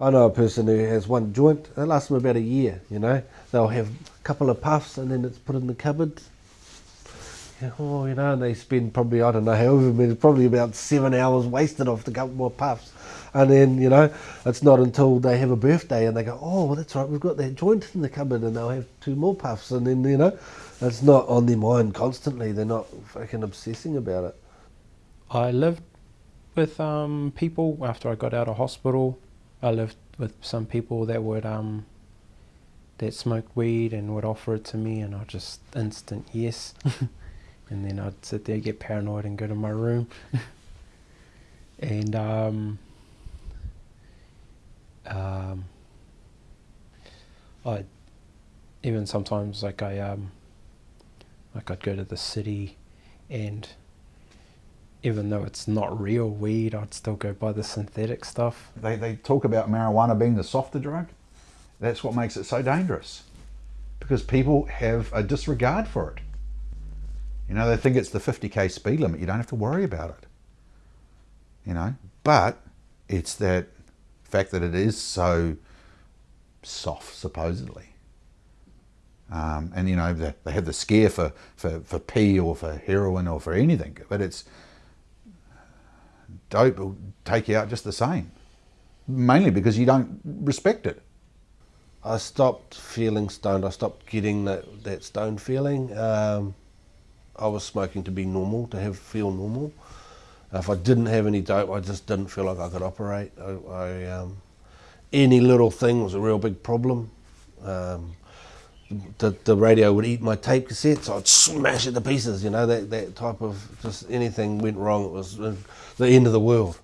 I know a person who has one joint, it lasts them about a year, you know. They'll have a couple of puffs and then it's put in the cupboard. Yeah, oh, you know, and they spend probably, I don't know, however many, probably about seven hours wasted off the couple more puffs. And then, you know, it's not until they have a birthday and they go, oh, well, that's right, we've got that joint in the cupboard and they'll have two more puffs. And then, you know, it's not on their mind constantly. They're not fucking obsessing about it. I lived with um, people after I got out of hospital. I lived with some people that would um, that smoked weed and would offer it to me, and I just instant yes. and then I'd sit there, get paranoid, and go to my room. and um, um, I even sometimes like I um, like I'd go to the city, and even though it's not real weed, I'd still go buy the synthetic stuff. They, they talk about marijuana being the softer drug. That's what makes it so dangerous because people have a disregard for it. You know, they think it's the 50k speed limit. You don't have to worry about it. You know, but it's that fact that it is so soft, supposedly. Um, and you know, they, they have the scare for, for, for P or for heroin or for anything, but it's dope will take you out just the same. Mainly because you don't respect it. I stopped feeling stoned. I stopped getting that, that stoned feeling. Um, I was smoking to be normal, to have feel normal. If I didn't have any dope, I just didn't feel like I could operate. I, I um, any little thing was a real big problem. Um, the, the radio would eat my tape cassettes. I'd smash it to pieces. You know that that type of just anything went wrong. It was the end of the world.